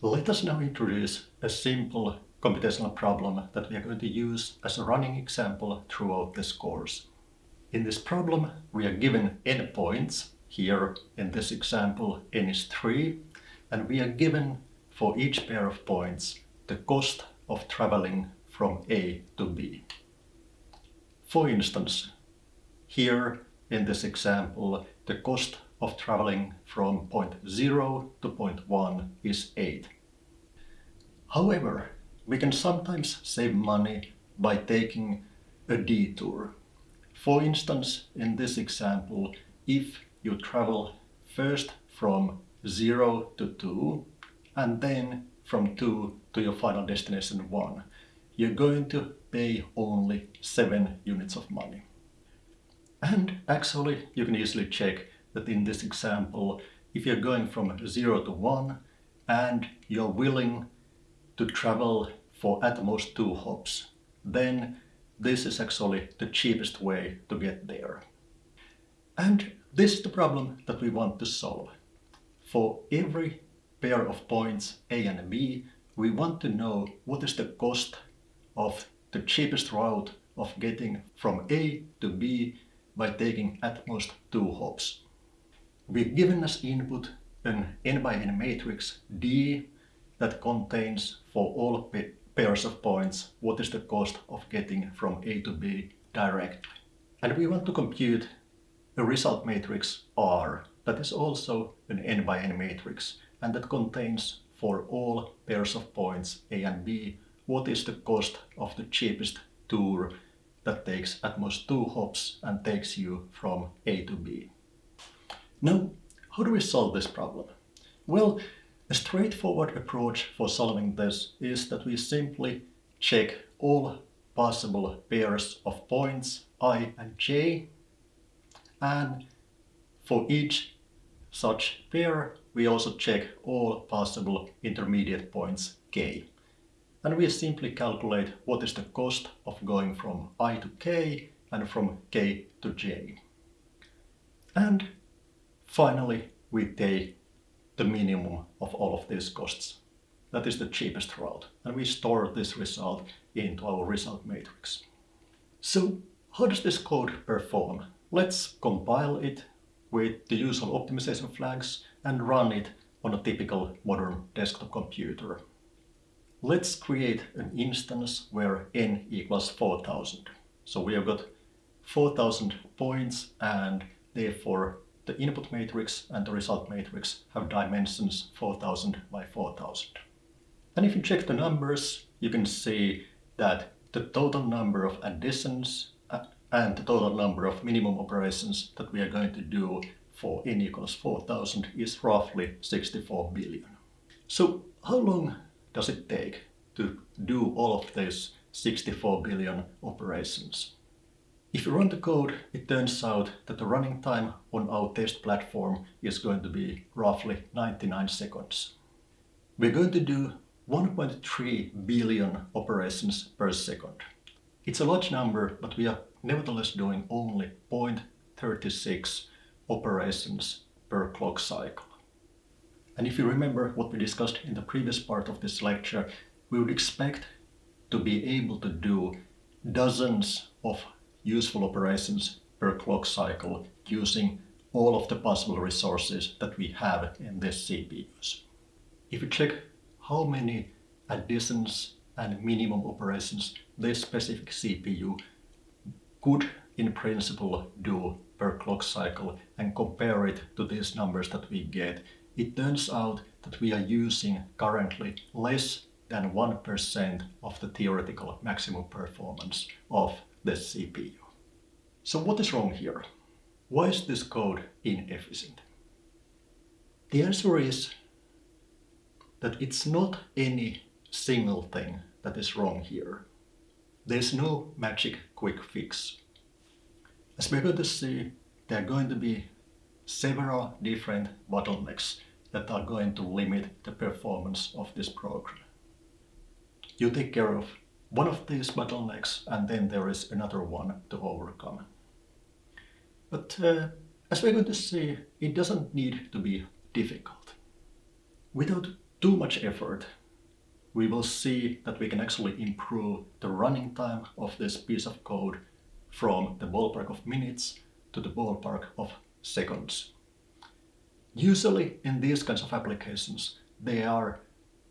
Let us now introduce a simple computational problem that we are going to use as a running example throughout this course. In this problem we are given n points, here in this example n is 3, and we are given for each pair of points the cost of traveling from A to B. For instance, here in this example the cost of traveling from point 0 to point 1 is 8. However, we can sometimes save money by taking a detour. For instance, in this example, if you travel first from 0 to 2 and then from 2 to your final destination 1, you're going to pay only 7 units of money. And actually you can easily check that in this example, if you're going from 0 to 1 and you're willing to travel for at most two hops, then this is actually the cheapest way to get there. And this is the problem that we want to solve. For every pair of points A and B, we want to know what is the cost of the cheapest route of getting from A to B by taking at most two hops. We've given as input an n by n matrix D that contains for all pairs of points what is the cost of getting from A to B directly. And we want to compute a result matrix R that is also an n by n matrix and that contains for all pairs of points A and B what is the cost of the cheapest tour that takes at most two hops and takes you from A to B. Now, how do we solve this problem? Well, a straightforward approach for solving this is that we simply check all possible pairs of points i and j and for each such pair we also check all possible intermediate points k. And we simply calculate what is the cost of going from i to k and from k to j. And finally we take the minimum of all of these costs. That is the cheapest route. And we store this result into our result matrix. So how does this code perform? Let's compile it with the usual optimization flags and run it on a typical modern desktop computer. Let's create an instance where n equals 4000. So we have got 4000 points and therefore the input matrix and the result matrix have dimensions 4000 by 4000. And if you check the numbers, you can see that the total number of additions uh, and the total number of minimum operations that we are going to do for n equals 4000 is roughly 64 billion. So how long does it take to do all of these 64 billion operations? If you run the code, it turns out that the running time on our test platform is going to be roughly 99 seconds. We're going to do 1.3 billion operations per second. It's a large number, but we are nevertheless doing only 0.36 operations per clock cycle. And if you remember what we discussed in the previous part of this lecture, we would expect to be able to do dozens of useful operations per clock cycle using all of the possible resources that we have in this CPUs. If you check how many additions and minimum operations this specific CPU could in principle do per clock cycle and compare it to these numbers that we get, it turns out that we are using currently less than 1% of the theoretical maximum performance of the CPU. So what is wrong here? Why is this code inefficient? The answer is that it's not any single thing that is wrong here. There's no magic quick fix. As we're going to see, there are going to be several different bottlenecks that are going to limit the performance of this program. You take care of one of these bottlenecks and then there is another one to overcome. But uh, as we're going to see, it doesn't need to be difficult. Without too much effort, we will see that we can actually improve the running time of this piece of code from the ballpark of minutes to the ballpark of seconds. Usually in these kinds of applications, there are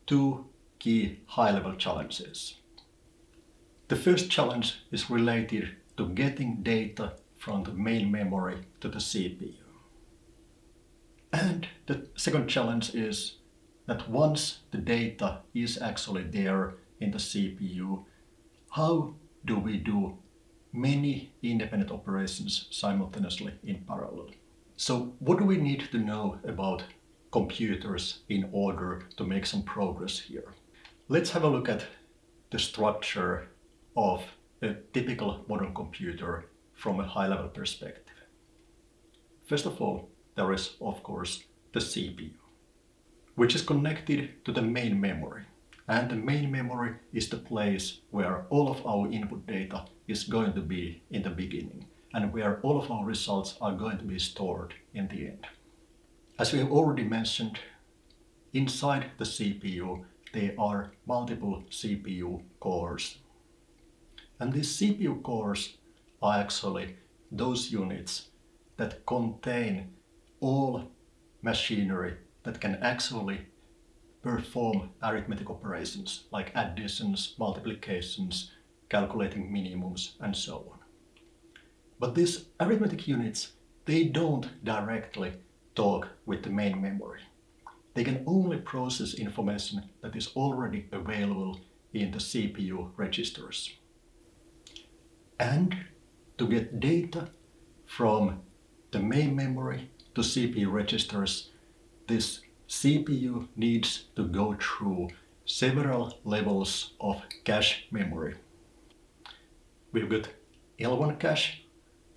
two key high-level challenges. The first challenge is related to getting data from the main memory to the CPU. And the second challenge is that once the data is actually there in the CPU, how do we do many independent operations simultaneously in parallel? So what do we need to know about computers in order to make some progress here? Let's have a look at the structure of a typical modern computer from a high-level perspective. First of all, there is, of course, the CPU, which is connected to the main memory. And the main memory is the place where all of our input data is going to be in the beginning and where all of our results are going to be stored in the end. As we have already mentioned, inside the CPU there are multiple CPU cores. And these CPU cores are actually those units that contain all machinery that can actually perform arithmetic operations like additions, multiplications, calculating minimums and so on. But these arithmetic units, they don't directly talk with the main memory. They can only process information that is already available in the CPU registers. And to get data from the main memory to CPU registers, this CPU needs to go through several levels of cache memory. We've got L1 cache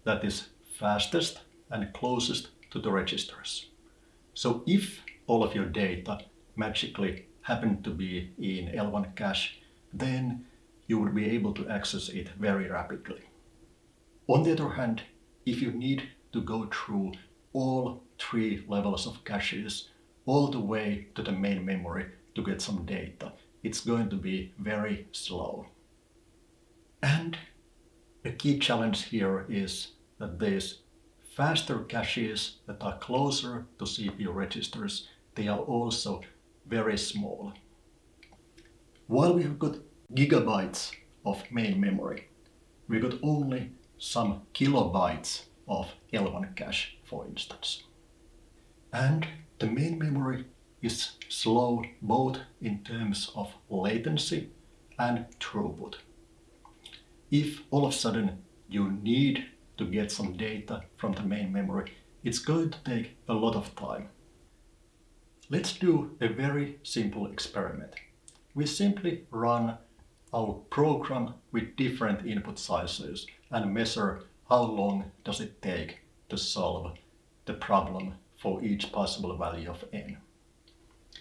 that is fastest and closest to the registers. So if all of your data magically happened to be in L1 cache, then you would be able to access it very rapidly. On the other hand, if you need to go through all three levels of caches all the way to the main memory to get some data, it's going to be very slow. And a key challenge here is that these faster caches that are closer to CPU registers, they are also very small. While we have got gigabytes of main memory. We got only some kilobytes of L1 cache, for instance. And the main memory is slow both in terms of latency and throughput. If all of a sudden you need to get some data from the main memory, it's going to take a lot of time. Let's do a very simple experiment. We simply run our program with different input sizes and measure how long does it take to solve the problem for each possible value of n.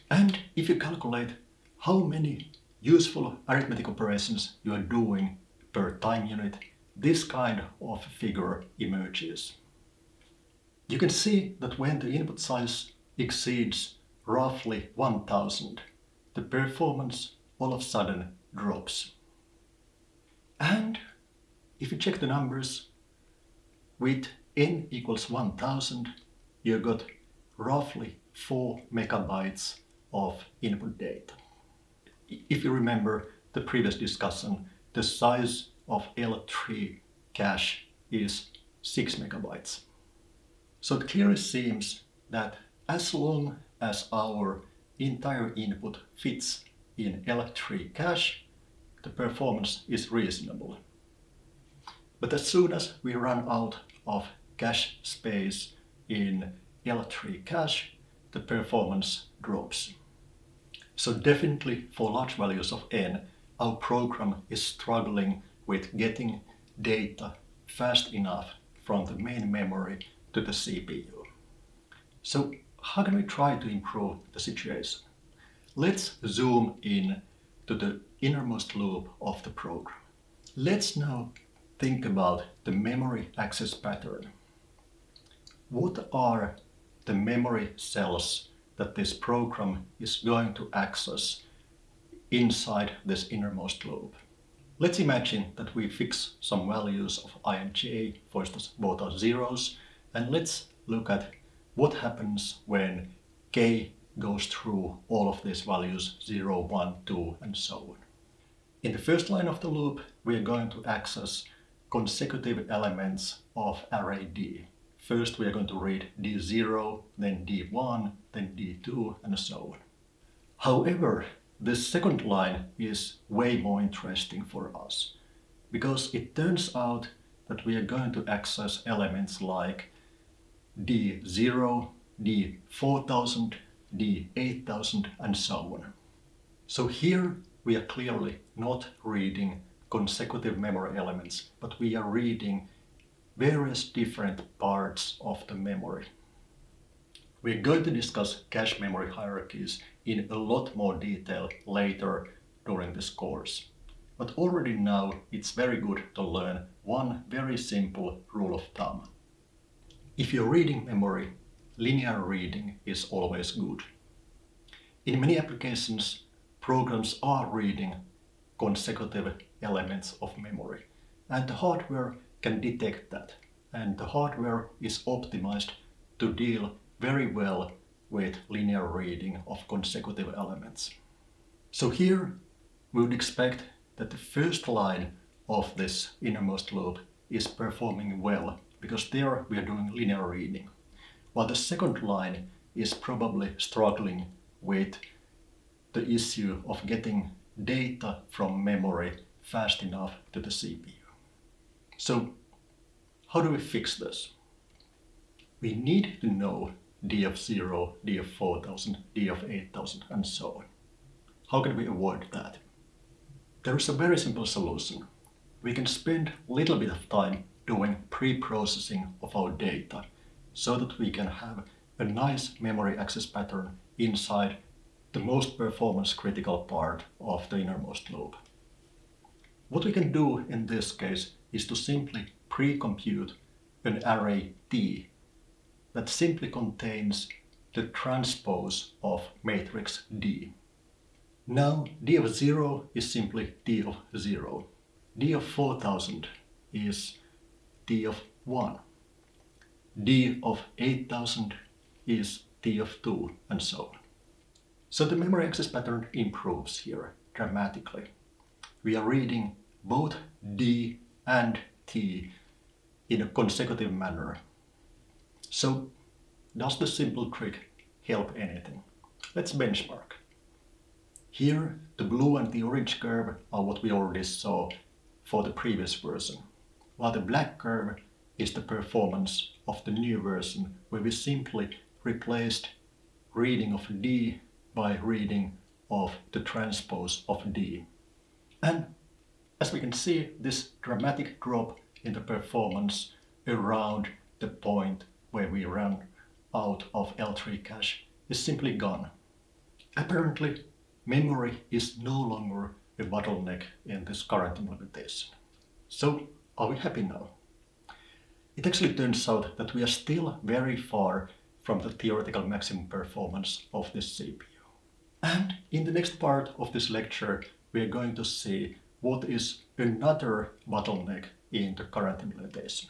And if you calculate how many useful arithmetic operations you are doing per time unit, this kind of figure emerges. You can see that when the input size exceeds roughly 1000, the performance all of a sudden drops. And if you check the numbers, with n equals 1000, you got roughly 4 megabytes of input data. If you remember the previous discussion, the size of L3 cache is 6 megabytes. So it clearly seems that as long as our entire input fits in L3 cache, the performance is reasonable. But as soon as we run out of cache space in L3 cache, the performance drops. So definitely for large values of n, our program is struggling with getting data fast enough from the main memory to the CPU. So how can we try to improve the situation? Let's zoom in to the innermost loop of the program. Let's now think about the memory access pattern. What are the memory cells that this program is going to access inside this innermost loop. Let's imagine that we fix some values of i and j, for instance both are zeros, and let's look at what happens when k goes through all of these values 0, 1, 2 and so on. In the first line of the loop we are going to access consecutive elements of array D. First we are going to read D0, then D1, then D2 and so on. However, the second line is way more interesting for us because it turns out that we are going to access elements like D0, D4000, D8000 and so on. So here we are clearly not reading consecutive memory elements, but we are reading various different parts of the memory. We're going to discuss cache memory hierarchies in a lot more detail later during this course. But already now it's very good to learn one very simple rule of thumb. If you're reading memory, linear reading is always good. In many applications, programs are reading consecutive elements of memory and the hardware can detect that and the hardware is optimized to deal very well with linear reading of consecutive elements. So here we would expect that the first line of this innermost loop is performing well because there we are doing linear reading, while the second line is probably struggling with the issue of getting data from memory fast enough to the CPU. So how do we fix this? We need to know DF0, DF4000, DF8000 and so on. How can we avoid that? There is a very simple solution. We can spend a little bit of time doing pre-processing of our data so that we can have a nice memory access pattern inside the most performance critical part of the innermost loop. What we can do in this case is to simply pre-compute an array D that simply contains the transpose of matrix D. Now D of 0 is simply D of 0. D of 4000 is D of 1. D of 8000 is D of 2 and so on. So the memory access pattern improves here dramatically. We are reading both D and T in a consecutive manner. So does the simple trick help anything? Let's benchmark. Here the blue and the orange curve are what we already saw for the previous version, while the black curve is the performance of the new version where we simply replaced reading of D by reading of the transpose of D. And as we can see, this dramatic drop in the performance around the point where we run out of L3 cache is simply gone. Apparently, memory is no longer a bottleneck in this current implementation. So, are we happy now? It actually turns out that we are still very far from the theoretical maximum performance of this CPU. And in the next part of this lecture, we are going to see what is another bottleneck in the current implementation.